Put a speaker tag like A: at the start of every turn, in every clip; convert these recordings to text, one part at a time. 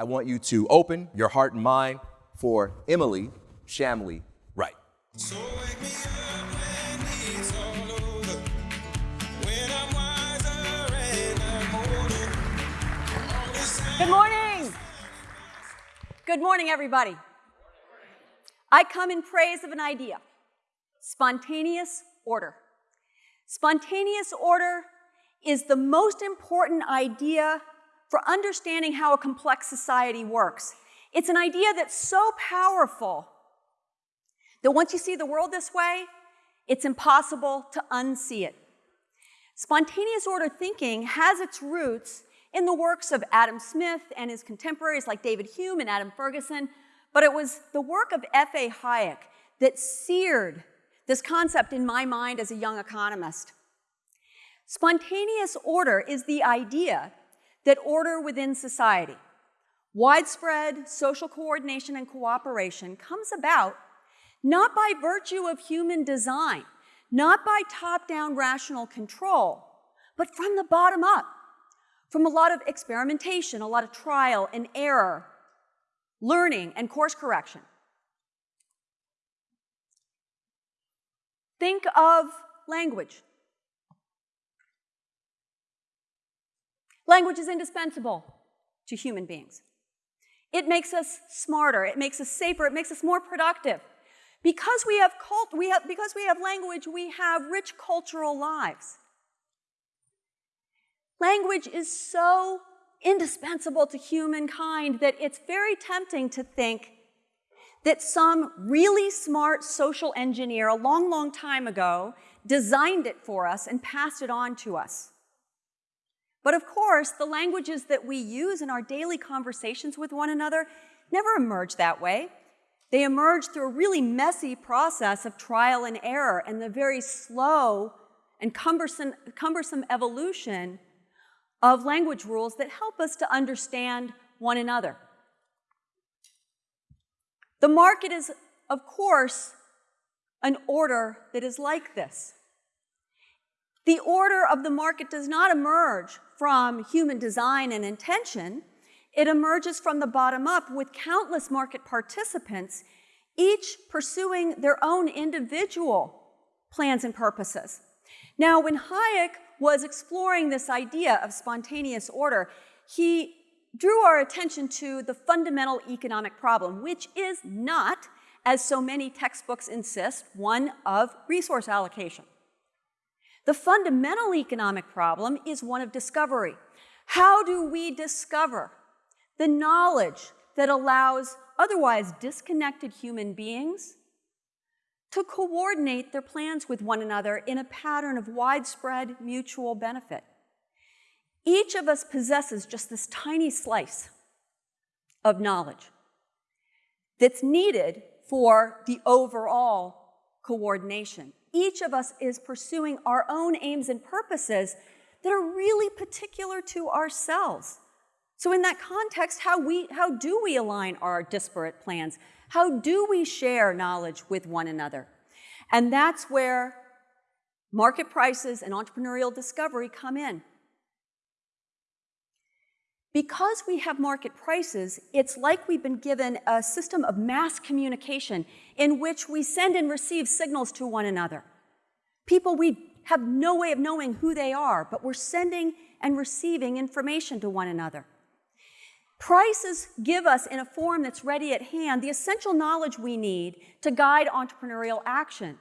A: I want you to open your heart and mind for Emily Shamley Wright. So wake me up when it's all over. When I'm wiser
B: and I'm older. Good morning. Good morning, everybody. I come in praise of an idea spontaneous order. Spontaneous order is the most important idea for understanding how a complex society works. It's an idea that's so powerful that once you see the world this way, it's impossible to unsee it. Spontaneous order thinking has its roots in the works of Adam Smith and his contemporaries like David Hume and Adam Ferguson, but it was the work of F.A. Hayek that seared this concept in my mind as a young economist. Spontaneous order is the idea that order within society, widespread social coordination and cooperation comes about not by virtue of human design, not by top-down rational control, but from the bottom up, from a lot of experimentation, a lot of trial and error, learning and course correction. Think of language. Language is indispensable to human beings. It makes us smarter, it makes us safer, it makes us more productive. Because we have cult, we have, because we have language, we have rich cultural lives. Language is so indispensable to humankind that it's very tempting to think that some really smart social engineer a long, long time ago designed it for us and passed it on to us. But of course, the languages that we use in our daily conversations with one another never emerge that way. They emerge through a really messy process of trial and error and the very slow and cumbersome, cumbersome evolution of language rules that help us to understand one another. The market is, of course, an order that is like this. The order of the market does not emerge from human design and intention. It emerges from the bottom up with countless market participants, each pursuing their own individual plans and purposes. Now, when Hayek was exploring this idea of spontaneous order, he drew our attention to the fundamental economic problem, which is not, as so many textbooks insist, one of resource allocation. The fundamental economic problem is one of discovery. How do we discover the knowledge that allows otherwise disconnected human beings to coordinate their plans with one another in a pattern of widespread mutual benefit? Each of us possesses just this tiny slice of knowledge that's needed for the overall coordination. Each of us is pursuing our own aims and purposes that are really particular to ourselves. So in that context, how, we, how do we align our disparate plans? How do we share knowledge with one another? And that's where market prices and entrepreneurial discovery come in. Because we have market prices, it's like we've been given a system of mass communication in which we send and receive signals to one another. People we have no way of knowing who they are, but we're sending and receiving information to one another. Prices give us, in a form that's ready at hand, the essential knowledge we need to guide entrepreneurial action.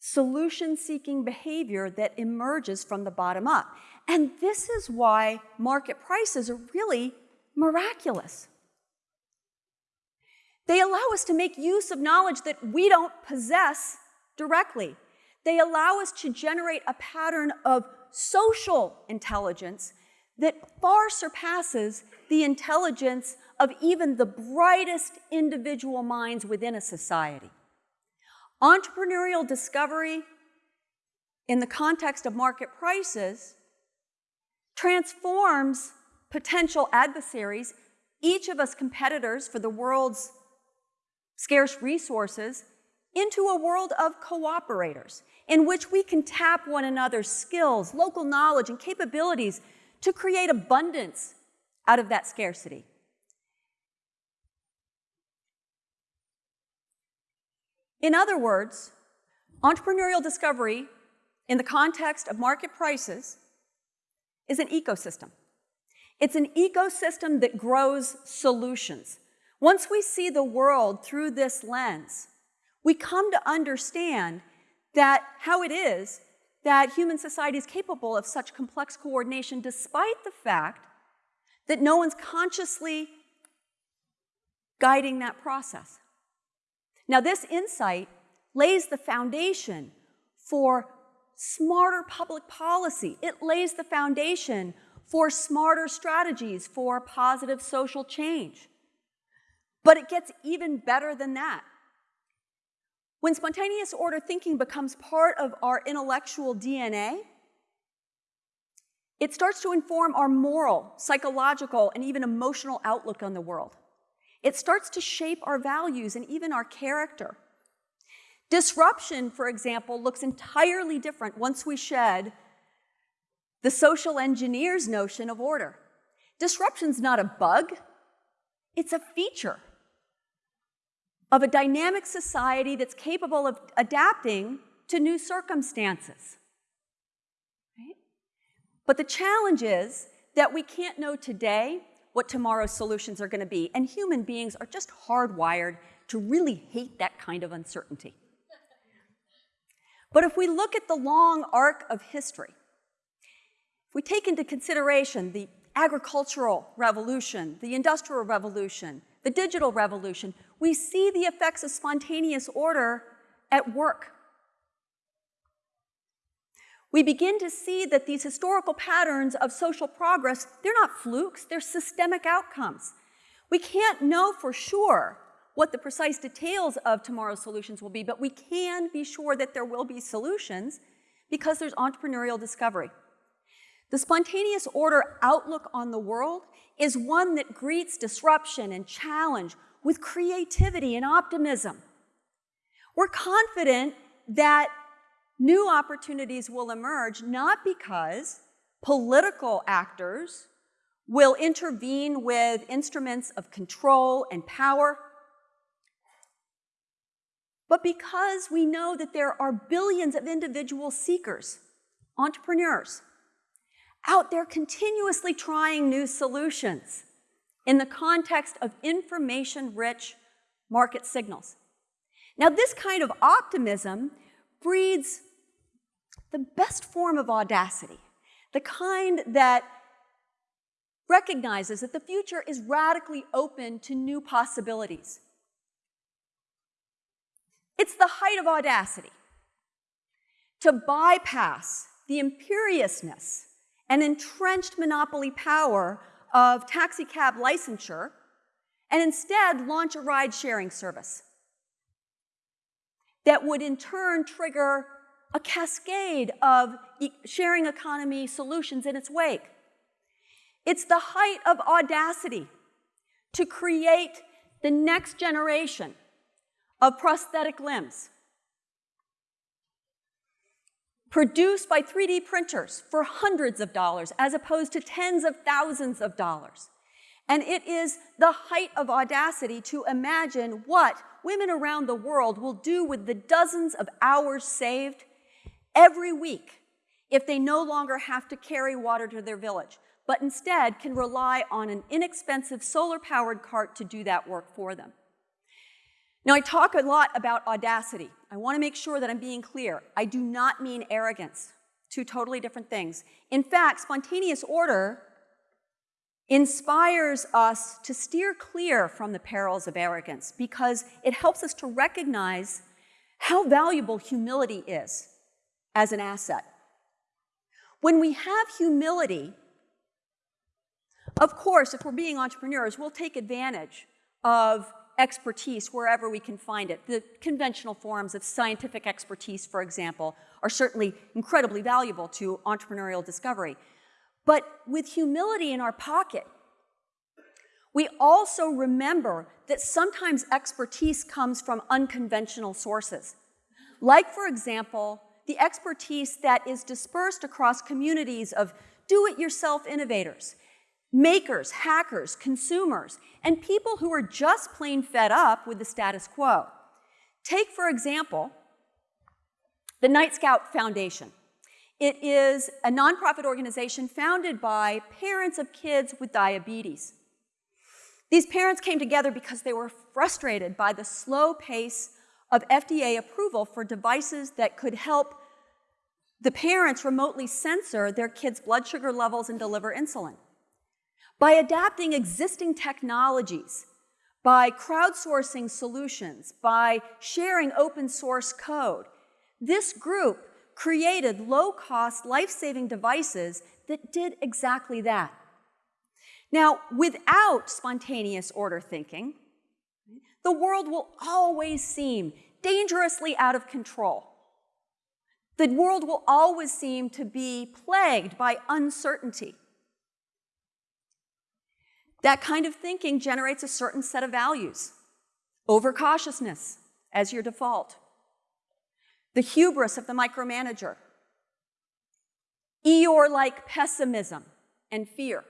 B: Solution-seeking behavior that emerges from the bottom up. And this is why market prices are really miraculous. They allow us to make use of knowledge that we don't possess directly. They allow us to generate a pattern of social intelligence that far surpasses the intelligence of even the brightest individual minds within a society. Entrepreneurial discovery in the context of market prices transforms potential adversaries, each of us competitors for the world's scarce resources, into a world of cooperators in which we can tap one another's skills, local knowledge, and capabilities to create abundance out of that scarcity. In other words, entrepreneurial discovery in the context of market prices is an ecosystem. It's an ecosystem that grows solutions. Once we see the world through this lens, we come to understand that how it is that human society is capable of such complex coordination despite the fact that no one's consciously guiding that process. Now, this insight lays the foundation for smarter public policy. It lays the foundation for smarter strategies for positive social change. But it gets even better than that. When spontaneous order thinking becomes part of our intellectual DNA, it starts to inform our moral, psychological, and even emotional outlook on the world. It starts to shape our values and even our character. Disruption, for example, looks entirely different once we shed the social engineer's notion of order. Disruption's not a bug, it's a feature of a dynamic society that's capable of adapting to new circumstances. Right? But the challenge is that we can't know today what tomorrow's solutions are going to be, and human beings are just hardwired to really hate that kind of uncertainty. But if we look at the long arc of history, if we take into consideration the agricultural revolution, the industrial revolution, the digital revolution, we see the effects of spontaneous order at work. We begin to see that these historical patterns of social progress, they're not flukes, they're systemic outcomes. We can't know for sure what the precise details of tomorrow's solutions will be, but we can be sure that there will be solutions because there's entrepreneurial discovery. The spontaneous order outlook on the world is one that greets disruption and challenge with creativity and optimism. We're confident that new opportunities will emerge not because political actors will intervene with instruments of control and power, but because we know that there are billions of individual seekers, entrepreneurs, out there continuously trying new solutions in the context of information-rich market signals. Now, this kind of optimism breeds the best form of audacity, the kind that recognizes that the future is radically open to new possibilities. It's the height of audacity to bypass the imperiousness and entrenched monopoly power of taxicab licensure and instead launch a ride sharing service that would in turn trigger a cascade of sharing economy solutions in its wake. It's the height of audacity to create the next generation of prosthetic limbs produced by 3D printers for hundreds of dollars as opposed to tens of thousands of dollars. And it is the height of audacity to imagine what women around the world will do with the dozens of hours saved every week if they no longer have to carry water to their village, but instead can rely on an inexpensive solar-powered cart to do that work for them. Now, I talk a lot about audacity. I want to make sure that I'm being clear. I do not mean arrogance, two totally different things. In fact, spontaneous order inspires us to steer clear from the perils of arrogance because it helps us to recognize how valuable humility is as an asset. When we have humility, of course, if we're being entrepreneurs, we'll take advantage of expertise wherever we can find it. The conventional forms of scientific expertise, for example, are certainly incredibly valuable to entrepreneurial discovery. But with humility in our pocket, we also remember that sometimes expertise comes from unconventional sources. Like, for example, the expertise that is dispersed across communities of do-it-yourself innovators makers, hackers, consumers, and people who are just plain fed up with the status quo. Take, for example, the Nightscout Foundation. It is a nonprofit organization founded by parents of kids with diabetes. These parents came together because they were frustrated by the slow pace of FDA approval for devices that could help the parents remotely sensor their kids' blood sugar levels and deliver insulin. By adapting existing technologies, by crowdsourcing solutions, by sharing open source code, this group created low-cost, life-saving devices that did exactly that. Now, without spontaneous order thinking, the world will always seem dangerously out of control. The world will always seem to be plagued by uncertainty. That kind of thinking generates a certain set of values. Overcautiousness as your default. The hubris of the micromanager. Eeyore-like pessimism and fear.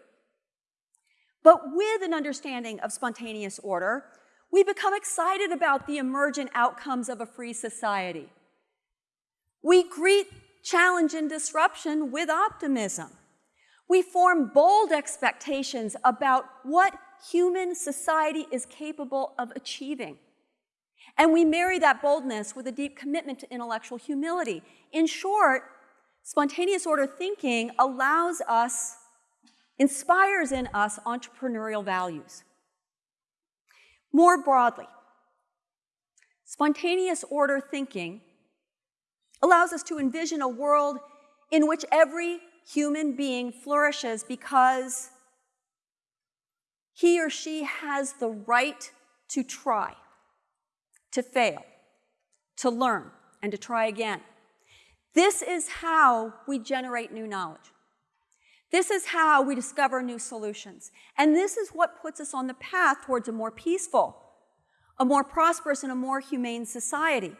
B: But with an understanding of spontaneous order, we become excited about the emergent outcomes of a free society. We greet challenge and disruption with optimism. We form bold expectations about what human society is capable of achieving. And we marry that boldness with a deep commitment to intellectual humility. In short, spontaneous order thinking allows us, inspires in us entrepreneurial values. More broadly, spontaneous order thinking allows us to envision a world in which every human being flourishes because he or she has the right to try, to fail, to learn, and to try again. This is how we generate new knowledge. This is how we discover new solutions. And this is what puts us on the path towards a more peaceful, a more prosperous, and a more humane society.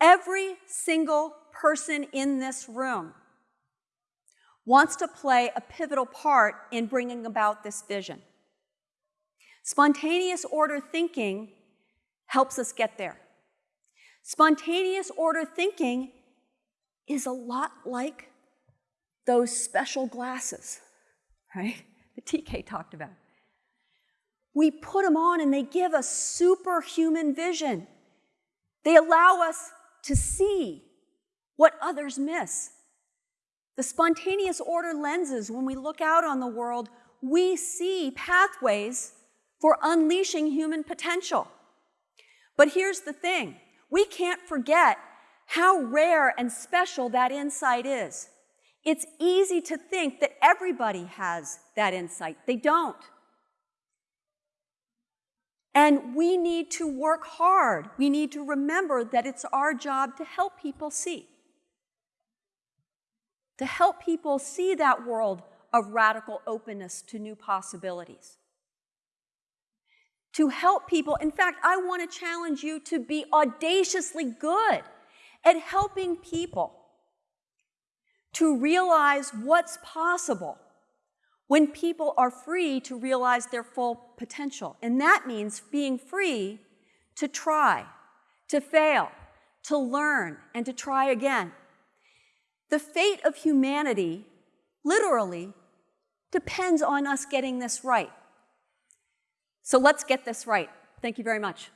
B: Every single person in this room wants to play a pivotal part in bringing about this vision. Spontaneous order thinking helps us get there. Spontaneous order thinking is a lot like those special glasses, right? The TK talked about. We put them on and they give us superhuman vision. They allow us to see what others miss. The spontaneous order lenses, when we look out on the world, we see pathways for unleashing human potential. But here's the thing we can't forget how rare and special that insight is. It's easy to think that everybody has that insight. They don't. And we need to work hard. We need to remember that it's our job to help people see. To help people see that world of radical openness to new possibilities. To help people, in fact, I want to challenge you to be audaciously good at helping people to realize what's possible when people are free to realize their full potential. And that means being free to try, to fail, to learn, and to try again. The fate of humanity, literally, depends on us getting this right. So let's get this right. Thank you very much.